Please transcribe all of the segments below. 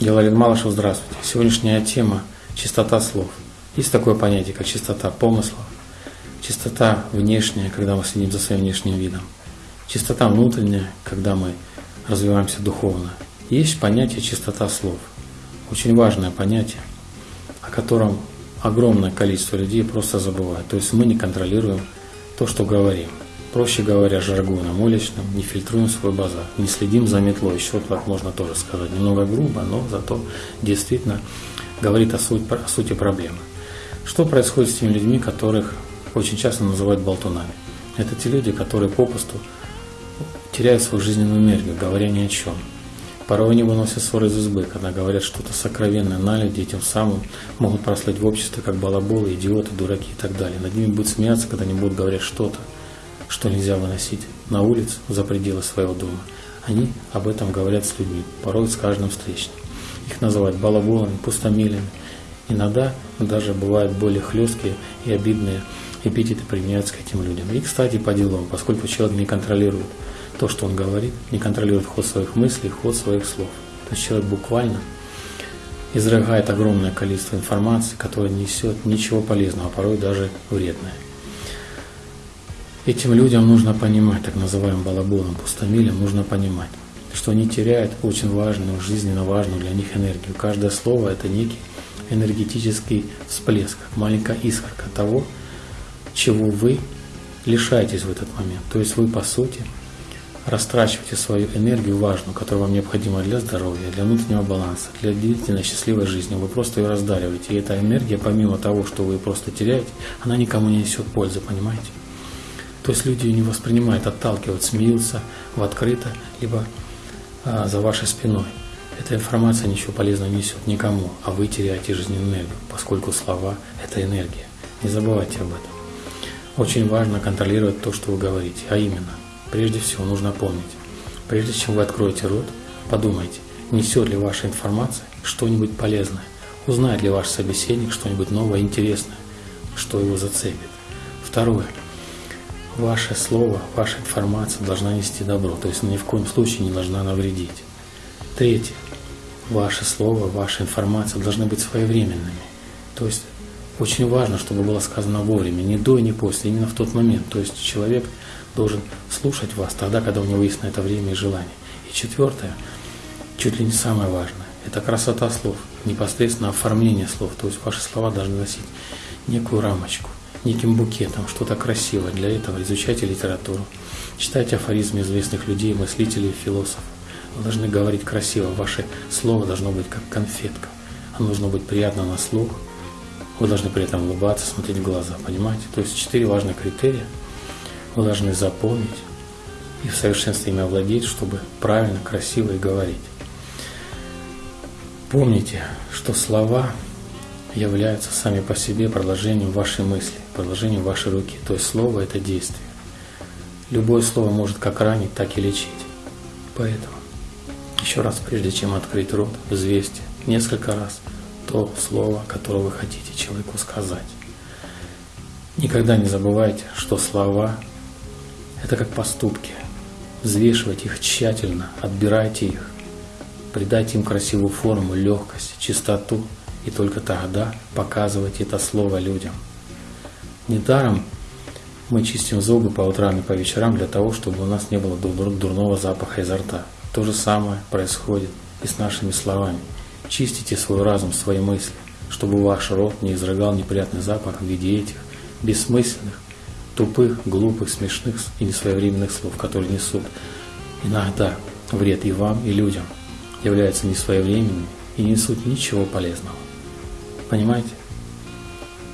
Геларин Малышев, здравствуйте. Сегодняшняя тема – чистота слов. Есть такое понятие, как чистота помыслов, чистота внешняя, когда мы следим за своим внешним видом, чистота внутренняя, когда мы развиваемся духовно. Есть понятие чистота слов. Очень важное понятие, о котором огромное количество людей просто забывают. То есть мы не контролируем то, что говорим. Проще говоря, жаргоном уличным, не фильтруем свой базар, не следим за метлой. Еще так можно тоже сказать. Немного грубо, но зато действительно говорит о, суть, о сути проблемы. Что происходит с теми людьми, которых очень часто называют болтунами? Это те люди, которые попросту теряют свою жизненную энергию, говоря ни о чем. Порой они выносят ссоры из избы, когда говорят что-то сокровенное на людей, тем самым могут прослыть в обществе как балаболы, идиоты, дураки и так далее. Над ними будут смеяться, когда они будут говорить что-то, что нельзя выносить на улицу за пределы своего дома. Они об этом говорят с людьми, порой с каждым встречным. Их называют балаболами, пустомелями. Иногда даже бывают более хлесткие и обидные эпитеты применяются к этим людям. И, кстати, по делам, поскольку человек не контролирует то, что он говорит, не контролирует ход своих мыслей, ход своих слов. То есть человек буквально изрыгает огромное количество информации, которая несет ничего полезного, а порой даже вредное. Этим людям нужно понимать, так называемым балаболом, пустомилем, нужно понимать, что они теряют очень важную, жизненно важную для них энергию. Каждое слово – это некий энергетический всплеск, маленькая искорка того, чего вы лишаетесь в этот момент. То есть вы, по сути, растрачиваете свою энергию важную, которая вам необходима для здоровья, для внутреннего баланса, для длительной счастливой жизни. Вы просто ее раздариваете. И эта энергия, помимо того, что вы просто теряете, она никому не несет пользы, понимаете? То есть люди ее не воспринимают, отталкивают, смеются в открыто, либо а, за вашей спиной. Эта информация ничего полезного не несет никому, а вы теряете жизненную энергию, поскольку слова – это энергия. Не забывайте об этом. Очень важно контролировать то, что вы говорите, а именно – Прежде всего нужно помнить, прежде чем вы откроете рот, подумайте, несет ли ваша информация что-нибудь полезное, узнает ли ваш собеседник что-нибудь новое, интересное, что его зацепит. Второе. Ваше слово, ваша информация должна нести добро, то есть ни в коем случае не должна навредить. Третье. Ваше слово, ваша информация должны быть своевременными. То есть очень важно, чтобы было сказано вовремя, не до и не после, именно в тот момент. То есть человек должен слушать вас тогда, когда у него есть на это время и желание. И четвертое, чуть ли не самое важное, это красота слов, непосредственно оформление слов. То есть ваши слова должны носить некую рамочку, неким букетом, что-то красивое. Для этого изучайте литературу, читайте афоризмы известных людей, мыслителей, философов. Вы должны говорить красиво, ваше слово должно быть как конфетка. Оно должно быть приятно на слух, вы должны при этом улыбаться, смотреть в глаза, понимаете? То есть четыре важных критерия – вы должны запомнить и в совершенстве ими овладеть, чтобы правильно, красиво и говорить. Помните, что слова являются сами по себе продолжением вашей мысли, продолжением вашей руки. То есть слово – это действие. Любое слово может как ранить, так и лечить. Поэтому еще раз, прежде чем открыть рот, взвесьте несколько раз то слово, которое вы хотите человеку сказать. Никогда не забывайте, что слова это как поступки. Взвешивайте их тщательно, отбирайте их, придайте им красивую форму, легкость, чистоту, и только тогда показывайте это слово людям. Недаром мы чистим зубы по утрам и по вечерам для того, чтобы у нас не было дурного запаха изо рта. То же самое происходит и с нашими словами. Чистите свой разум, свои мысли, чтобы ваш рот не изрыгал неприятный запах в виде этих бессмысленных, тупых, глупых, смешных и несвоевременных слов, которые несут иногда вред и вам, и людям, являются несвоевременными и не несут ничего полезного. Понимаете?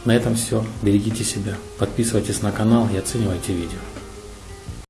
На этом все. Берегите себя. Подписывайтесь на канал и оценивайте видео.